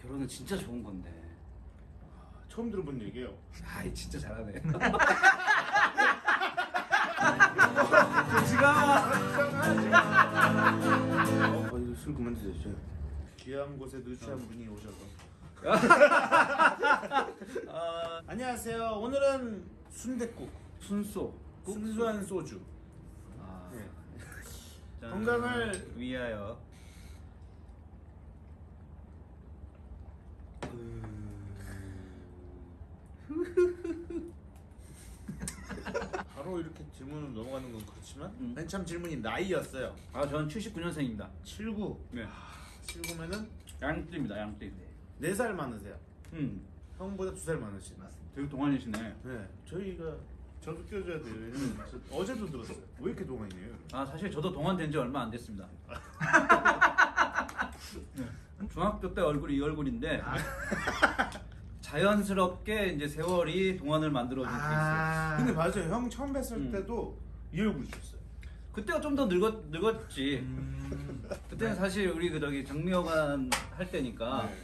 결혼은 진짜 좋은 건데. 처음 들어본 얘기예요. 아이 진짜 잘하네. 어, 이거 술 그만 드세요. 귀한 곳에 누추한 분이 오셔서. 어, 안녕하세요. 오늘은 순댓국, 순소. 순수한 소주. 아, 네. 짠. 건강을 위하여. 바로 이렇게 질문을 넘어가는 건 그렇지만 음. 맨 처음 질문이 나이였어요. 아 저는 79년생입니다. 79. 네. 79면은 양띠입니다. 양띠. 4살 많으세요. 음. 형보다 2살 많으시. 되게 동안이시네. 네. 저희가 저도 껴줘야 돼요. 왜냐면 저 어제도 들었어요. 왜 이렇게 동안이에요? 아 사실 저도 동안 된 지 얼마 안 됐습니다. 네. 중학교 때 얼굴이 이 얼굴인데 자연스럽게 이제 세월이 동안을 만들어준 게 있어요. 근데 맞아요. 형 처음 뵀을 음. 때도 이 얼굴이셨어요. 그때가 좀 더 늙었 늙었지. 음. 그때는 사실 우리 그 저기 정미여관 할 때니까 네.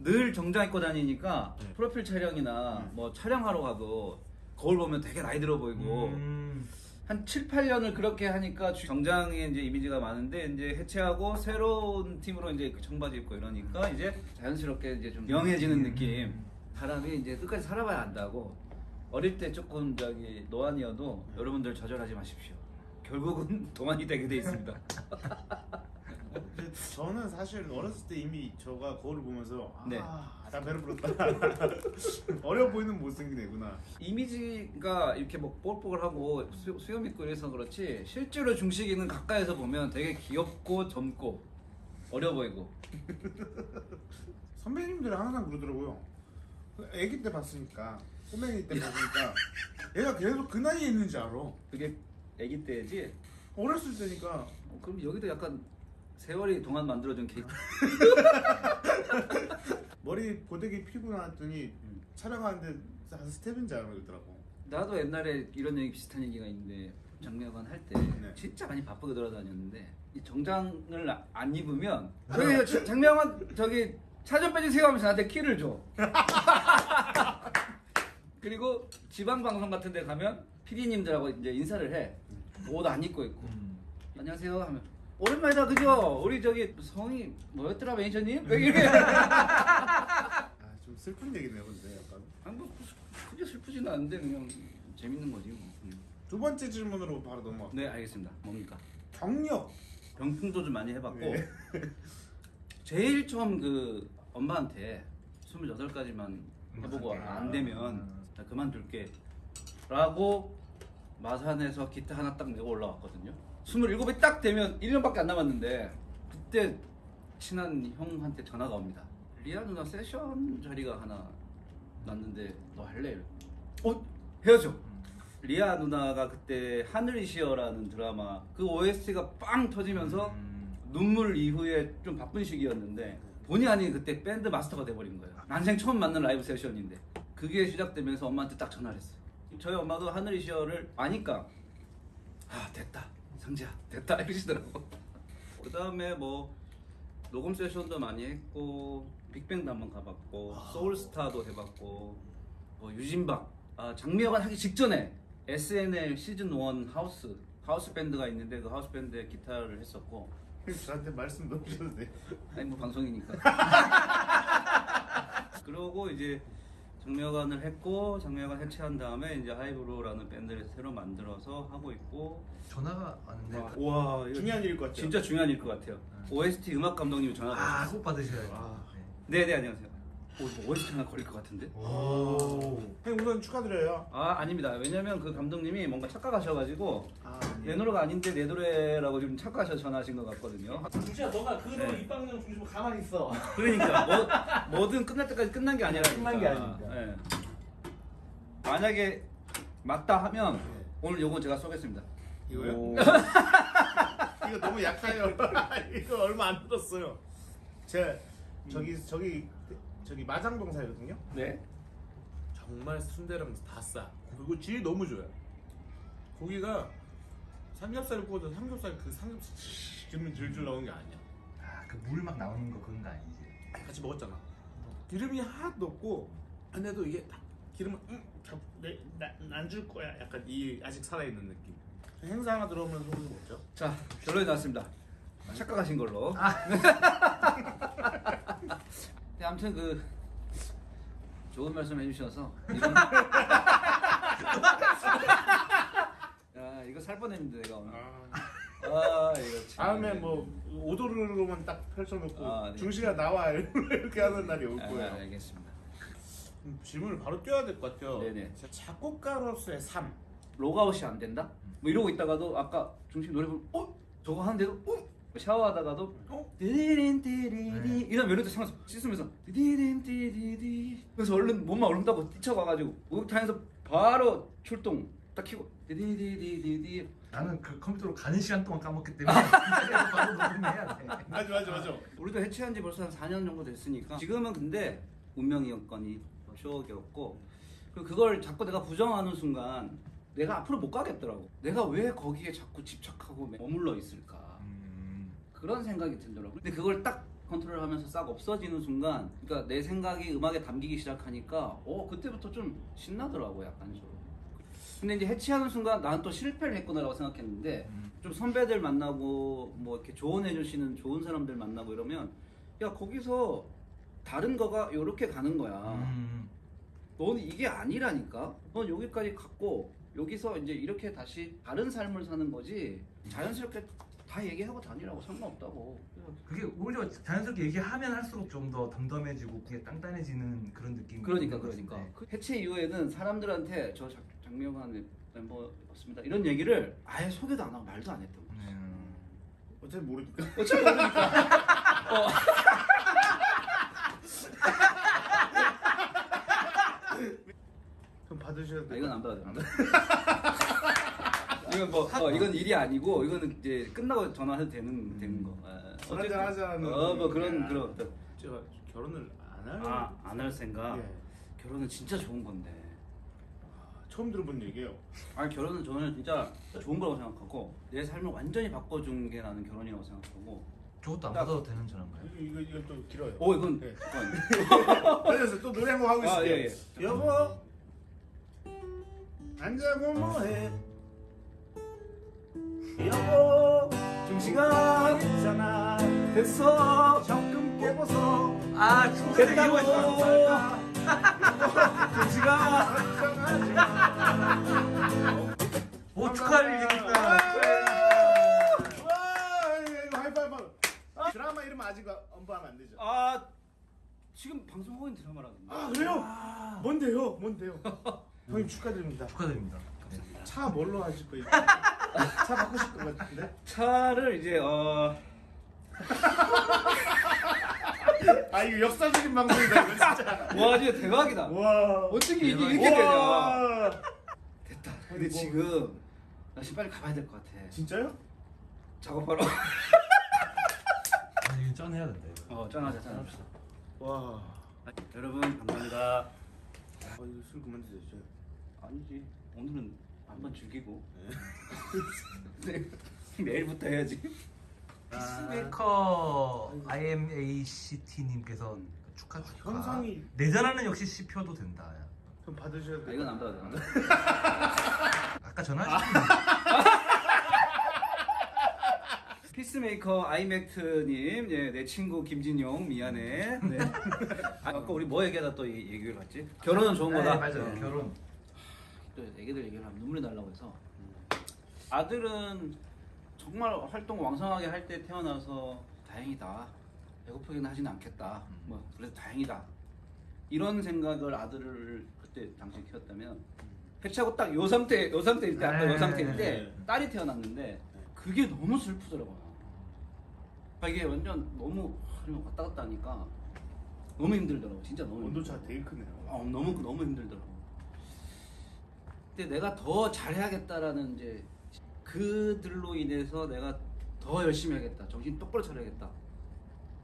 늘 정장 입고 다니니까 네. 프로필 촬영이나 음. 뭐 촬영하러 가도 거울 보면 되게 나이 들어 보이고 음. 한 7, 8년을 그렇게 하니까 주- 정장에 이제 이미지가 많은데 이제 해체하고 새로운 팀으로 이제 그 청바지 입고 이러니까 이제 자연스럽게 이제 좀 영해지는 느낌. 사람이 이제 끝까지 살아봐야 안다고. 어릴 때 조금 저기 노안이어도 여러분들 좌절하지 마십시오. 결국은 동안이 되게 돼 있습니다. 저는 사실 어렸을 때 이미 저가 거울을 보면서 아, 네. 나 배를 불렀다. 어려 보이는 못생긴 애구나. 이미지가 이렇게 뭐 뽀글뽀글하고 수, 수염 있고 이래서 그렇지 실제로 중식이는 가까이서 보면 되게 귀엽고 젊고 어려 보이고 선배님들이 항상 그러더라고요. 아기 때 봤으니까 꼬맹이 때 보니까 얘가 계속 그 나이에 있는지 알아. 그게 아기 때지 어렸을 때니까 어, 그럼 여기도 약간 세월이 동안 만들어준 케이크 머리 고데기 피고 나왔더니 음. 촬영하는데 한 스텝인 줄 알고 그러더라고. 나도 옛날에 이런 얘기 비슷한 얘기가 있는데 장미여관 할때 네. 진짜 많이 바쁘게 돌아다녔는데 이 정장을 아- 안 입으면 저기 저- 장미여관 저기 차 좀 빼주세요 하면서 나한테 키를 줘 그리고 지방 방송 같은 데 가면 PD님들하고 이제 인사를 해. 옷 안 입고 있고. 안녕하세요 하면 오랜만이다 그죠? 우리 저기 성이 뭐였더라 매니저님? 왜 이래? 아좀 슬픈 얘기네요, 근데 약간. 아니 뭐 크게 슬프지는 않은데 그냥 재밌는 거지 뭐. 음. 두 번째 질문으로 바로 넘어가. 네 알겠습니다. 뭡니까? 경력. 병풍도 좀 많이 해봤고 네. 제일 처음 그 엄마한테 28까지만 해보고 안 되면 나 그만둘게 라고 마산에서 기타 하나 딱 내고 올라왔거든요 27이 딱 되면 1년밖에 안 남았는데 그때 친한 형한테 전화가 옵니다 리아 누나 세션 자리가 하나 났는데 너 할래? 어? 해야죠 리아 누나가 그때 하늘이시여라는 드라마 그 OST가 빵 터지면서 눈물 이후에 좀 바쁜 시기였는데 본의 아닌 그때 밴드 마스터가 돼버린 거예요. 난생 처음 만난 라이브 세션인데 그게 시작되면서 엄마한테 딱 전화를 했어요. 저희 엄마도 하늘이시여를 아니까 아 됐다 상지야 됐다 이러시더라고. 그 다음에 뭐 녹음 세션도 많이 했고 빅뱅도 한번 가봤고 소울스타도 해봤고 뭐 유진박 아, 장미여관 하기 직전에 SNL 시즌 1 하우스 하우스 밴드가 있는데 그 하우스 밴드에 기타를 했었고 저한테 말씀 넣으셔도 돼요. 아니 뭐 방송이니까. 그러고 이제 장미여관을 했고 장미여관 해체한 다음에 이제 하이브로라는 밴드를 새로 만들어서 하고 있고 전화가 왔는데 와, 와 이거 중요한 일일 것 같죠? 진짜 중요한 일일 것 같아요. OST 음악 감독님이 전화가 아, 왔어요. 꼭 받으셔야죠. 아. 네, 네 안녕하세요. 오, 이거 OST 하나 걸릴 것 같은데? 네. 오. 형 우선 축하드려요. 아 아닙니다. 왜냐면 그 감독님이 뭔가 착각하셔가지고 아, 내 노래가 아닌데 내 노래라고 지금 착각하셔서 전화하신 것 같거든요. 진짜 너가 그대로 네. 입방정 중심으로 가만히 있어. 그러니까 뭐, 뭐든 끝날 때까지 끝난 게 아니라 끝난 게 아니니까. 예. 만약에 맞다 하면 네. 오늘 요건 제가 쏘겠습니다. 이거요? 오. 이거 너무 약해요. 이거 얼마 안 들었어요. 제가 저기 저기 저기 마장동 살거든요. 네. 정말 순대랑 다 싸. 그리고 질이 너무 좋아요. 고기가 삼겹살을 구워도 삼겹살 그 삼겹살 기름 줄줄 나오는 게 아니야. 아, 그 물 막 나오는 거 그런 거 아니지? 같이 먹었잖아. 기름이 하나도 없고 근데도 이게 딱 기름을 음, 응안줄 거야. 약간 이 아직 살아 있는 느낌. 행사 하나 들어오면 소고기 먹죠. 자 결론이 나왔습니다. 착각하신 걸로. 네, 아무튼 그 좋은 말씀 해주셔서 이건 야 이거 살 뻔했는데 내가 오늘. 아 이거 참. 다음에 뭐 오도르로만 딱 펼쳐놓고 아, 네. 중시가 나와 이렇게 하는 날이 올 아, 거예요. 알겠습니다. 음, 질문을 바로 띄워야 될 것 같아요. 네네. 작곡가로서의 삶. 로그아웃이 안 된다? 뭐 이러고 있다가도 아까 중심 노래 부르면 어? 저거 하는데도 어? 샤워하다가도 어? 디디린 디디디 이런 멜로디 생각서 씻으면서 디디린 디디디 그래서 얼른 몸만 얼른 따고 뛰쳐가가지고 목욕탕에서 바로 출동 딱 키고 디디디디디디 나는 그 컴퓨터로 가는 시간 동안 까먹기 때문에 바로 녹음해야 돼. 맞아 맞아 맞아. 우리도 해체한 지 벌써 한 4년 정도 됐으니까 지금은 근데 운명이었거니 추억이었고 그리고 그걸 자꾸 내가 부정하는 순간 내가 앞으로 못 가겠더라고 내가 왜 거기에 자꾸 집착하고 머물러 있을까 음. 그런 생각이 들더라고 근데 그걸 딱 컨트롤하면서 싹 없어지는 순간 그러니까 내 생각이 음악에 담기기 시작하니까 어 그때부터 좀 신나더라고 약간 좀. 근데 이제 해체하는 순간 나는 또 실패를 했구나라고 생각했는데 음. 좀 선배들 만나고 뭐 이렇게 조언해 주시는 좋은 사람들 만나고 이러면 야 거기서 다른 거가 이렇게 가는 거야. 음. 넌 이게 아니라니까? 넌 여기까지 갔고 여기서 이제 이렇게 다시 다른 삶을 사는 거지. 자연스럽게 다 얘기하고 다니라고 상관없다고 그게 오히려 자연스럽게 얘기하면 할수록 좀 더 덤덤해지고 그게 단단해지는 그런 느낌이 그러니까 그러니까 같은데. 그 해체 이후에는 사람들한테 저 장- 장명환 멤버였습니다 이런 얘기를 아예 소개도 안 하고 말도 안 했던 거야 음. 어차피 모르니까. 어차피 모르니까 어. 좀 받으셔야 아, 돼. 이건 안 받아도 됩니다 이건 뭐 어, 이건 일이 아니고 이거는 이제 끝나고 전화해도 되는 되는 거 아, 술 한잔 하자는 어뭐 그런 야. 그런 어떤 제가 결혼을 안 할. 아안 할 생각 예. 결혼은 진짜 좋은 건데 아, 처음 들어본 얘기예요. 아 결혼은 저는 진짜 좋은 거라고 생각하고 내 삶을 완전히 바꿔준 게 나는 결혼이라고 생각하고 저것도 안 딱- 받아도 되는 전화인가요? 이거 이거 이거 좀 길어요. 오 이건 네. 이건 그래서 또 노래 한 곡 하고 아, 있을게요. 예, 예. 여보 안 자고 뭐해? 여보 중시가 있잖아 됐어 적금 깨고서 아 됐다고 중시가 오 축하할 이거 하이파이브. 드라마 이름 아직 언급하면 안 되죠. 아 지금 방송하고 있는 드라마라는데 아 그래요? 뭔데요? 뭔데요? 형님 축하드립니다. 축하드립니다. 네. 차 뭘로 하실 거예요? 차 바꾸실 것 같은데? 차를 이제 어 아 이거 역사적인 방송이다 이거 진짜. 와 진짜 대박이다 와. 어떻게 이게. 이렇게 되냐 와. 됐다 근데 뭐- 지금 나 빨리 가봐야 될 것 같아 진짜요? 작업하러 아 이거 짠해야 된다 이거. 어 짠하자 짠합시다 와. 여러분 감사합니다 아 이거 술 그만 드세요. 저. 아니지 오늘은 한번 즐기고 네. 내일부터 해야지 피스메이커 IMACT님께서 축하 축하. 현상이- 내전하는 역시 씹혀도 된다. 좀 받으셔야 아, 돼요. 이건 안 받아도 된다 아까 전화하셨는데 피스메이커 아이맥트님, 예, 내 친구 김진용 미안해. 네. 아, 아까 우리 뭐 얘기하다 또 이- 얘기를 봤지? 결혼은 좋은 거다. 네, 맞아요. 네. 결혼. 또 애기들 얘기를 하면 눈물이 날라고 해서 아들은 정말 활동 왕성하게 할 때 태어나서 다행이다. 배고프게는 하진 않겠다. 뭐 그래도 다행이다. 이런 생각을 아들을 그때 당시 키웠다면 해치하고 딱 요 상태 요 상태일 때 아까 요 네. 상태일 때 네. 딸이 태어났는데 그게 너무 슬프더라고요. 아, 이게 완전 너무 왔다 갔다 하니까 너무 힘들더라고. 진짜 너무 온도차 힘들더라고. 되게 크네요. 어, 너무 너무 힘들더라고. 근데 내가 더 잘해야겠다라는 이제 그들로 인해서 내가 더 열심히 해야겠다. 정신 똑바로 차려야겠다.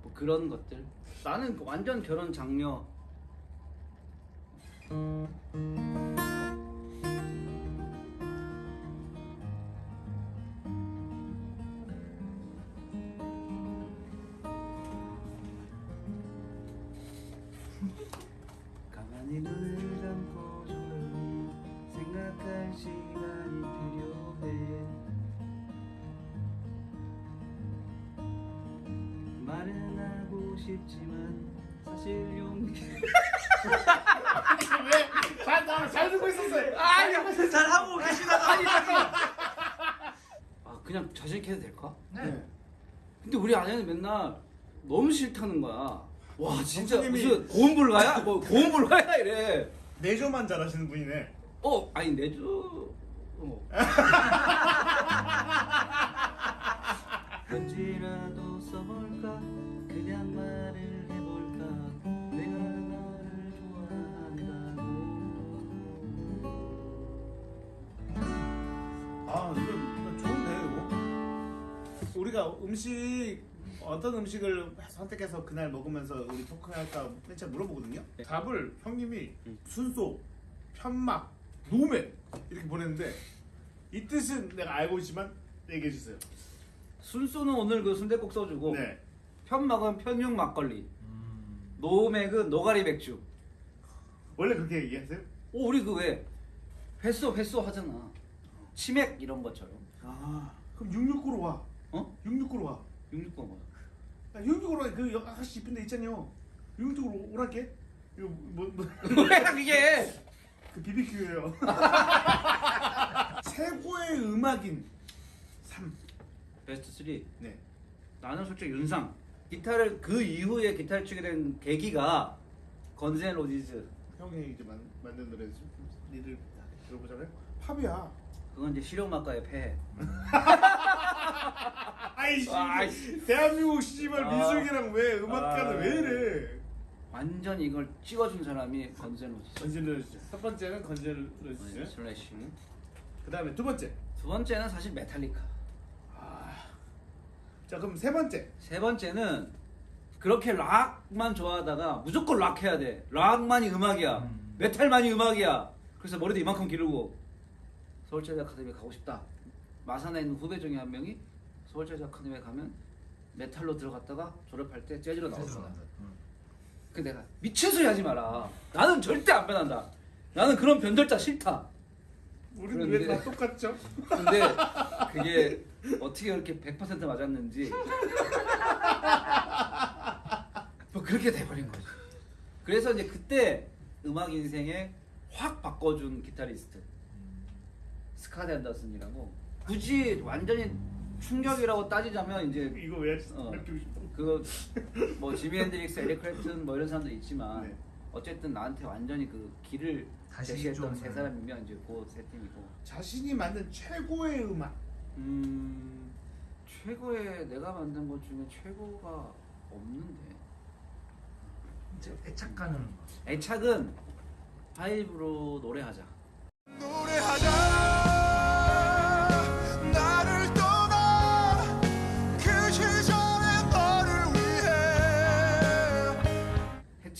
뭐 그런 것들. 나는 그 완전 결혼 장려. 사실 용기 왜잘 듣고 있었어요 아니 잘 하고 계시다가 아니 잠깐. 아 그냥 자신 있게 해도 될까? 네. 근데 우리 아내는 맨날 너무 싫다는 거야 와 진짜 선생님이- 무슨 고음불가야? 뭐 고음불가야 이래 내조만 잘하시는 분이네 어 아니 내주 어. 편지라도 써볼까 우리가 음식 어떤 음식을 선택해서 그날 먹으면서 우리 토크할까 맨 처음 물어보거든요. 답을 형님이 순소, 편막, 노맥 이렇게 보냈는데 이 뜻은 내가 알고 있지만 얘기해 주세요. 순수는 오늘 그 순대국 써주고 네. 편막은 편육 막걸리. 음. 노맥은 노가리 맥주. 원래 그렇게 얘기했어요? 오 우리 그왜 회수 회수 하잖아. 치맥 이런 것처럼. 아 그럼 669로 와 어? 669로 와 669가 뭐야? 야, 669로 그 여기 아가씨 이쁜 데 있잖아요 669로 오랄게 이거 뭐, 뭐 뭐야 그게 그 BBQ예요. 최고의 음악인 3. 베스트 3 네. 나는 솔직히 윤상 기타를 그 이후에 기타를 치게 된 계기가 건센 로지즈 형이 이제 만, 만든 노래 니들 들어보자고요? 팝이야. 그건 이제 실용음악가의 폐해 아이씨. 아이씨. 대한민국 씨발 아. 민숙이랑 왜 음악가는 아. 왜 이래? 완전 이걸 찍어준 사람이 건센 로지즈 건젤러즈. 첫 번째는. 네, 슬래시 그 다음에 두 번째. 두 번째는 사실 메탈리카 아. 자 그럼 세 번째. 세 번째는 그렇게 락만 좋아하다가 무조건 락 해야 돼 락만이 음악이야 음. 메탈만이 음악이야 그래서 머리도 이만큼 기르고 서울재즈 아카데미 가고 싶다. 마산에 있는 후배 중에 한 명이 서울재즈 아카데미에 가면 메탈로 들어갔다가 졸업할 때 재즈로 나왔어. 음. 그 내가 미친 소리 하지 마라. 나는 절대 안 변한다. 나는 그런 변절자 싫다. 우리는 그런데- 왜다 똑같죠? 근데 그게 어떻게 그렇게 100% 맞았는지 뭐 그렇게 돼버린 거지. 그래서 이제 그때 음악 인생에 확 바꿔준 기타리스트 Scott Henderson이라고 굳이 완전히 충격이라고 따지자면 이제 이거 왜 어. 싶어? 그뭐 지미 핸드릭스, 에릭 클랩튼 뭐 이런 사람도 있지만 네. 어쨌든 나한테 완전히 그 길을 다시 제시했던 좀, 세 네. 사람이면 이제 그 세 팀이고 자신이 만든 최고의 음악. 음 최고의 내가 만든 것 중에 최고가 없는데 이제 애착 가는 애착은 하이브로 노래하자 노래하자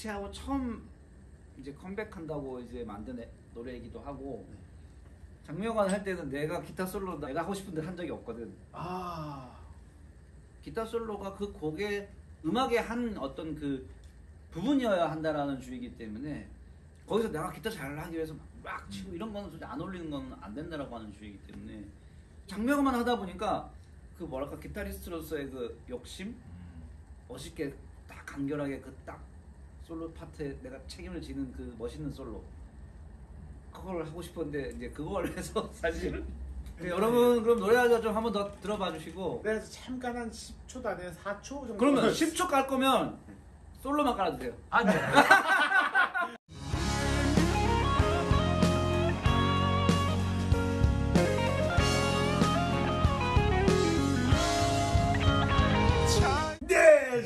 해체하고 처음 이제 컴백한다고 이제 만든 애- 노래이기도 하고 장명관 할 때는 내가 기타 솔로 내가 하고 싶은 데한 적이 없거든. 아. 기타 솔로가 그 곡의 음악의 한 어떤 그 부분이어야 한다라는 주의이기 때문에 거기서 내가 기타 잘 하기 위해서 막 치고 이런 거는 솔직히 안 어울리는 건 안 된다라고 하는 주의이기 때문에 장명만 하다 보니까 그 뭐랄까 기타리스트로서의 그 욕심? 멋있게 딱 간결하게 그 딱 솔로 파트에 내가 책임을 지는 그 멋있는 솔로. 그걸 하고 싶었는데 이제 그걸 해서 사실 그 여러분 그럼 노래하자 좀 한번 더 들어봐 주시고. 그래서 잠깐 한 10초 안에 4초 정도. 그러면 10초 깔 거면 솔로만 깔아주세요. 아 네.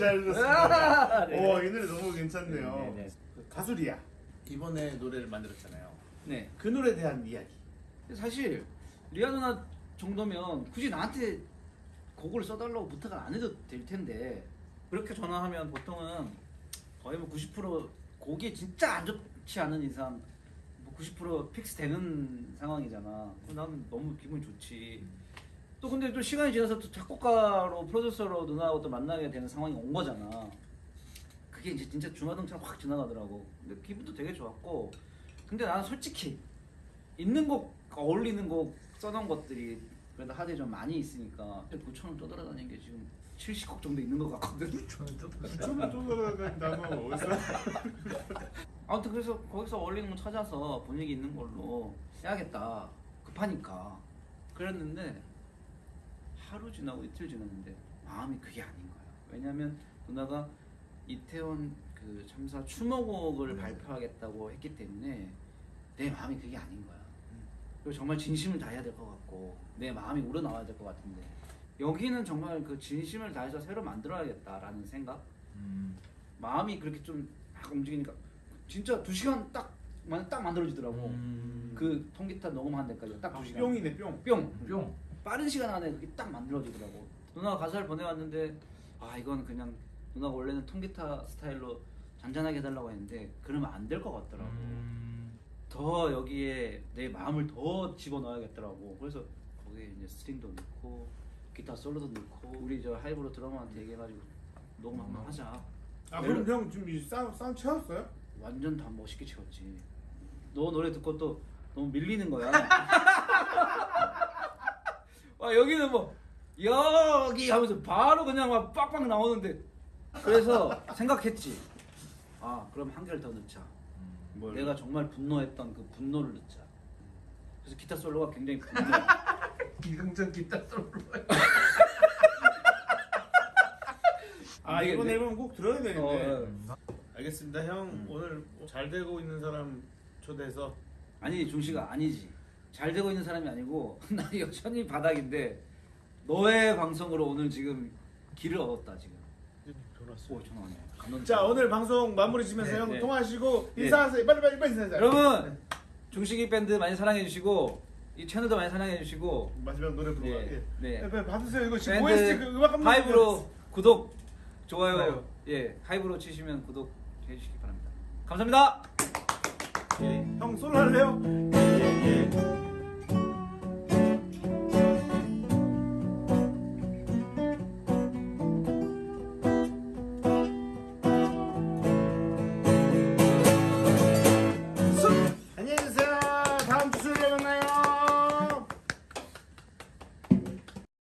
잘 들었습니다. 아, 네. 오, 이 노래 너무 괜찮네요. 네, 네, 네. 그 가수 리아. 이번에 노래를 만들었잖아요. 네 그 노래에 대한 이야기. 사실 리아 누나 정도면 굳이 나한테 곡을 써달라고 부탁을 안 해도 될 텐데 그렇게 전화하면 보통은 거의 뭐 90% 곡이 진짜 안 좋지 않은 이상 뭐 90% fix 되는 상황이잖아. 그럼 나는 너무 기분이 좋지. 또 근데 또 시간이 지나서 또 작곡가로 프로듀서로 누나하고 또 만나게 되는 상황이 온 거잖아. 그게 이제 진짜 중화등처럼 확 지나가더라고. 근데 기분도 되게 좋았고. 근데 나는 솔직히 있는 곡 어울리는 곡 써놓은 것들이 그래도 하드에 좀 많이 있으니까 9천 원 떠돌아다니는 게 지금 70곡 정도 있는 것 같거든. 저는 좀 처음에 쫓아가는 단어 어디서? 아무튼 그래서 거기서 어울리는 거 찾아서 분위기 있는 걸로 해야겠다. 급하니까. 그랬는데 하루 지나고 이틀 지났는데 마음이 그게 아닌 거야. 왜냐면 누나가 이태원 그 참사 추모곡을 발표하겠다고 했기 때문에 내 마음이 그게 아닌 거야. 그리고 정말 진심을 다해야 될 것 같고 내 마음이 우러나와야 될 것 같은데 여기는 정말 그 진심을 다해서 새로 만들어야겠다라는 생각 음. 마음이 그렇게 좀 막 움직이니까 진짜 두 시간 딱, 만- 딱 만들어지더라고. 음. 그 통기타 녹음하는 데까지 딱 두 시간. 뿅이네 뿅. 뿅. 뿅. 빠른 시간 안에 그게 딱 만들어지더라고. 누나가 가사를 보내왔는데 아 이건 그냥 누나가 원래는 통기타 스타일로 잔잔하게 해달라고 했는데 그러면 안 될 것 같더라고. 음. 더 여기에 내 마음을 더 집어넣어야겠더라고. 그래서 거기에 이제 스트링도 넣고 기타 솔로도 넣고 우리 저 하이브로 드러머한테 얘기해가지고 녹음 한번 하자. 아 그럼 형 지금 이 사운드 사운드 채웠어요? 완전 다 멋있게 채웠지. 너 노래 듣고 또 너무 밀리는 거야. 와 여기는 뭐 여기 하면서 바로 그냥 막 빡빡 나오는데 그래서 생각했지. 아 그럼 한 개를 더 넣자. 뭘? 내가 정말 분노했던 그 분노를 넣자. 그래서 기타 솔로가 굉장히 분노. 이승전 기타 솔로. 아 이게 이번 내- 앨범 꼭 들어야 되는데. 어, 알겠습니다 형 음. 오늘 잘 되고 있는 사람 초대해서 아니 중식아 아니지. 잘 되고 있는 사람이 아니고 나 여전히 바닥인데 너의 방송으로 오늘 지금 길을 얻었다 지금. 오 전화 왔네. 자 오늘 방송 마무리 지면서 네, 형 네. 통화하시고 네. 인사하세요 빨리 빨리 빨리 인사하세요 여러분 중식이 밴드 많이 사랑해 주시고 이 채널도 많이 사랑해 주시고 마지막 노래 부르고 네, 네. 네, 받으세요 이거 지금 OST 그 음악 감독님 하이브로 구독 좋아요 좋아요. 예 하이브로 치시면 구독 해주시기 바랍니다 감사합니다. 예. 형 솔로 할래요?